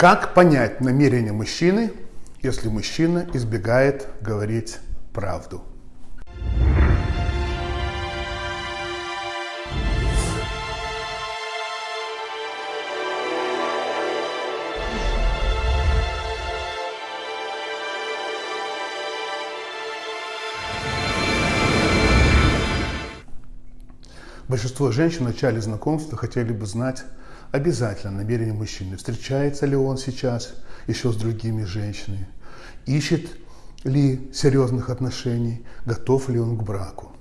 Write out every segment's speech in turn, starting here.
Как понять намерение мужчины, если мужчина избегает говорить правду? Большинство женщин в начале знакомства хотели бы знать обязательно намерение мужчины. Встречается ли он сейчас еще с другими женщинами? Ищет ли серьезных отношений? Готов ли он к браку?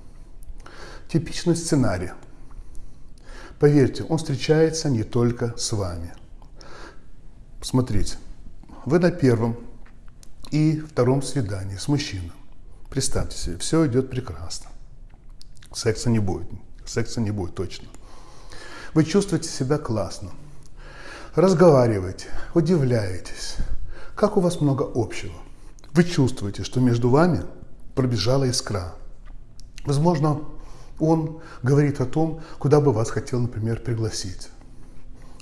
Типичный сценарий. Поверьте, он встречается не только с вами. Смотрите, вы на первом и втором свидании с мужчиной. Представьте себе, все идет прекрасно. Секса не будет секса не будет точно. Вы чувствуете себя классно, разговариваете, удивляетесь, как у вас много общего. Вы чувствуете, что между вами пробежала искра. Возможно, он говорит о том, куда бы вас хотел, например, пригласить.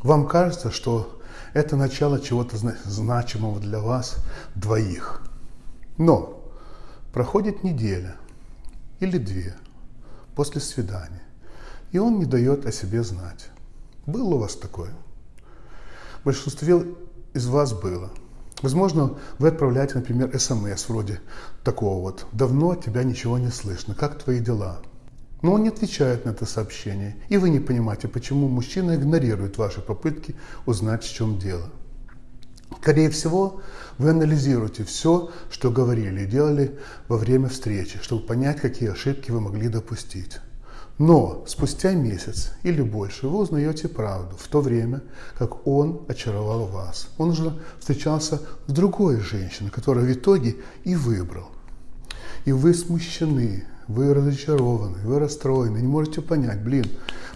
Вам кажется, что это начало чего-то значимого для вас двоих. Но проходит неделя или две после свидания и он не дает о себе знать. Было у вас такое? Большинство из вас было. Возможно, вы отправляете, например, смс вроде такого вот «Давно от тебя ничего не слышно, как твои дела?» Но он не отвечает на это сообщение, и вы не понимаете, почему мужчина игнорирует ваши попытки узнать, в чем дело. Скорее всего, вы анализируете все, что говорили и делали во время встречи, чтобы понять, какие ошибки вы могли допустить. Но спустя месяц или больше вы узнаете правду, в то время как он очаровал вас. Он уже встречался с другой женщиной, которую в итоге и выбрал. И вы смущены, вы разочарованы, вы расстроены, не можете понять, блин,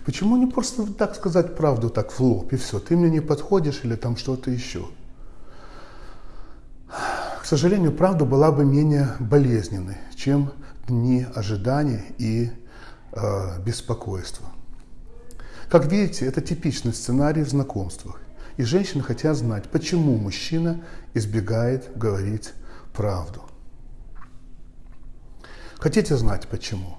почему не просто так сказать правду так в лоб и все, ты мне не подходишь или там что-то еще. К сожалению, правда была бы менее болезненной, чем дни ожидания и беспокойства. Как видите, это типичный сценарий в знакомствах. И женщины хотят знать, почему мужчина избегает говорить правду. Хотите знать почему?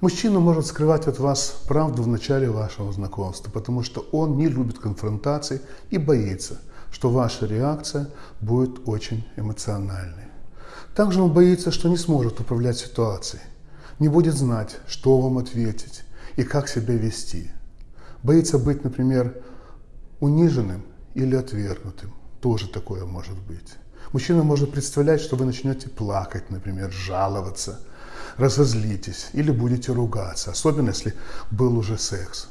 Мужчина может скрывать от вас правду в начале вашего знакомства, потому что он не любит конфронтации и боится, что ваша реакция будет очень эмоциональной. Также он боится, что не сможет управлять ситуацией не будет знать, что вам ответить и как себя вести. Боится быть, например, униженным или отвергнутым. Тоже такое может быть. Мужчина может представлять, что вы начнете плакать, например, жаловаться, разозлитесь или будете ругаться, особенно если был уже секс.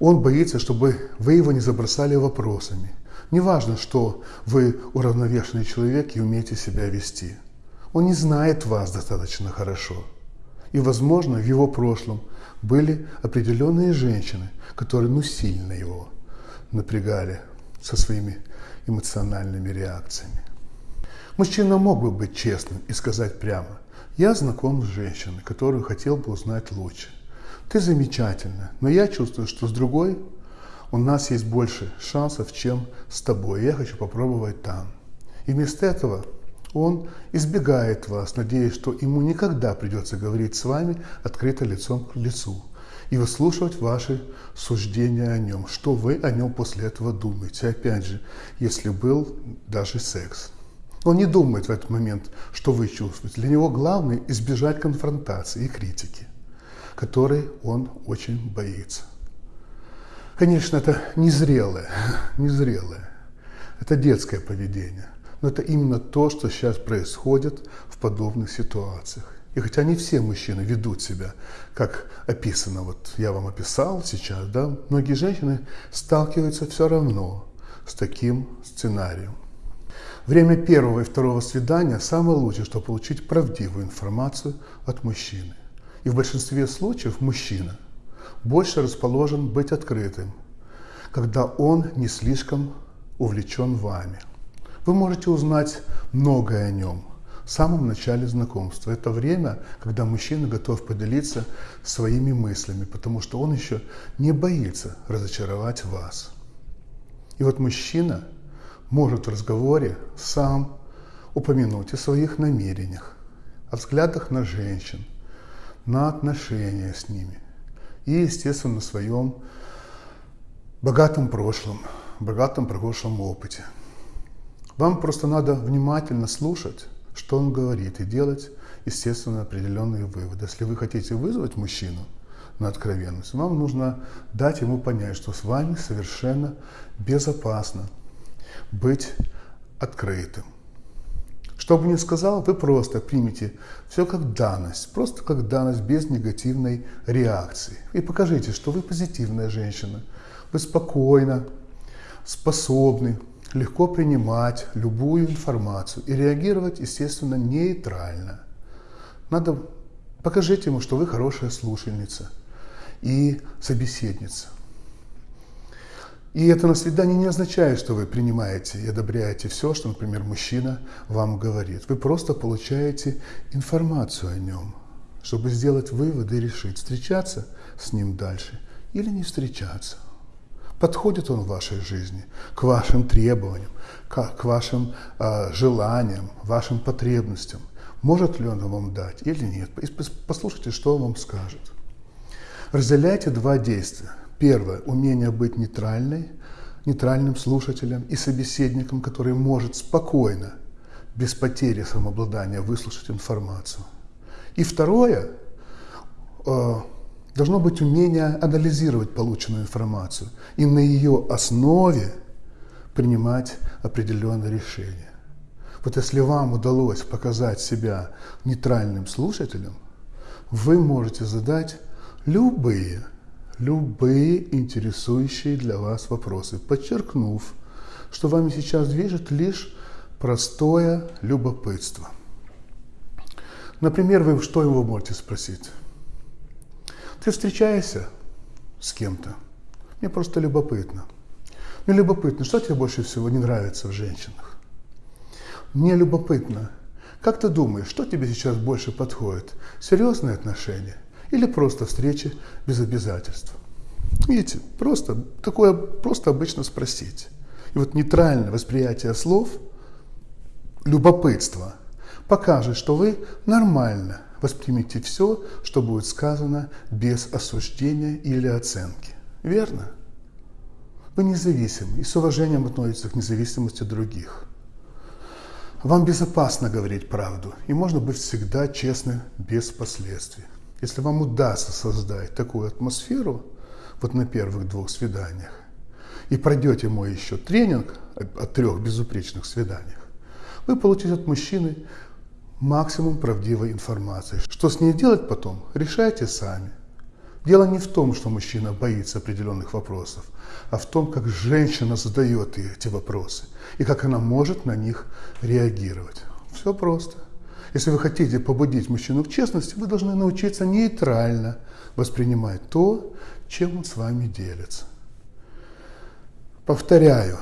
Он боится, чтобы вы его не забросали вопросами. Неважно, что вы уравновешенный человек и умеете себя вести. Он не знает вас достаточно хорошо. И, возможно, в его прошлом были определенные женщины, которые ну сильно его напрягали со своими эмоциональными реакциями. Мужчина мог бы быть честным и сказать прямо, я знаком с женщиной, которую хотел бы узнать лучше. Ты замечательна, но я чувствую, что с другой у нас есть больше шансов, чем с тобой. Я хочу попробовать там. И вместо этого он избегает вас, надеясь, что ему никогда придется говорить с вами открыто лицом к лицу и выслушивать ваши суждения о нем, что вы о нем после этого думаете. Опять же, если был даже секс. Он не думает в этот момент, что вы чувствуете. Для него главное избежать конфронтации и критики, которой он очень боится. Конечно, это незрелое, незрелое. Это детское поведение. Но это именно то, что сейчас происходит в подобных ситуациях. И хотя не все мужчины ведут себя, как описано, вот я вам описал сейчас, да, многие женщины сталкиваются все равно с таким сценарием. Время первого и второго свидания самое лучшее, чтобы получить правдивую информацию от мужчины. И в большинстве случаев мужчина больше расположен быть открытым, когда он не слишком увлечен вами – вы можете узнать многое о нем в самом начале знакомства. Это время, когда мужчина готов поделиться своими мыслями, потому что он еще не боится разочаровать вас. И вот мужчина может в разговоре сам упомянуть о своих намерениях, о взглядах на женщин, на отношения с ними и, естественно, на своем богатом прошлом, богатом прошлом опыте. Вам просто надо внимательно слушать, что он говорит, и делать, естественно, определенные выводы. Если вы хотите вызвать мужчину на откровенность, вам нужно дать ему понять, что с вами совершенно безопасно быть открытым. Что бы ни сказал, вы просто примите все как данность, просто как данность без негативной реакции. И покажите, что вы позитивная женщина, вы спокойно, способны легко принимать любую информацию и реагировать, естественно, нейтрально. Надо покажите ему, что вы хорошая слушательница и собеседница. И это на свидании не означает, что вы принимаете и одобряете все, что, например, мужчина вам говорит. Вы просто получаете информацию о нем, чтобы сделать выводы и решить, встречаться с ним дальше или не встречаться. Подходит он в вашей жизни к вашим требованиям, к, вашим э, желаниям, вашим потребностям. Может ли он вам дать или нет? Послушайте, что он вам скажет. Разделяйте два действия. Первое – умение быть нейтральной, нейтральным слушателем и собеседником, который может спокойно, без потери самообладания, выслушать информацию. И второе э, – должно быть умение анализировать полученную информацию и на ее основе принимать определенные решения. Вот если вам удалось показать себя нейтральным слушателем, вы можете задать любые любые интересующие для вас вопросы, подчеркнув, что вами сейчас движет лишь простое любопытство. Например, вы что его можете спросить? Ты встречаешься с кем-то? Мне просто любопытно. Мне любопытно, что тебе больше всего не нравится в женщинах? Мне любопытно, как ты думаешь, что тебе сейчас больше подходит? Серьезные отношения или просто встречи без обязательств. Видите, просто такое просто обычно спросить. И вот нейтральное восприятие слов, любопытство, покажет, что вы нормально воспримете все, что будет сказано без осуждения или оценки. Верно? Вы независимы и с уважением относитесь к независимости других. Вам безопасно говорить правду, и можно быть всегда честным без последствий. Если вам удастся создать такую атмосферу, вот на первых двух свиданиях, и пройдете мой еще тренинг о трех безупречных свиданиях, вы получите от мужчины максимум правдивой информации. Что с ней делать потом, решайте сами. Дело не в том, что мужчина боится определенных вопросов, а в том, как женщина задает эти вопросы и как она может на них реагировать. Все просто. Если вы хотите побудить мужчину к честности, вы должны научиться нейтрально воспринимать то, чем он с вами делится. Повторяю,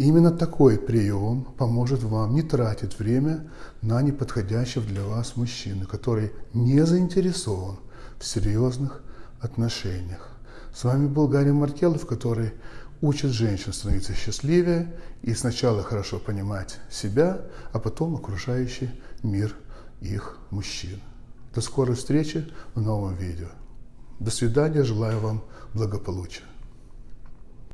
именно такой прием поможет вам не тратить время на неподходящего для вас мужчину, который не заинтересован в серьезных отношениях. С вами был Гарри Маркелов, который учит женщин становиться счастливее и сначала хорошо понимать себя, а потом окружающий мир их мужчин. До скорой встречи в новом видео. До свидания, желаю вам благополучия.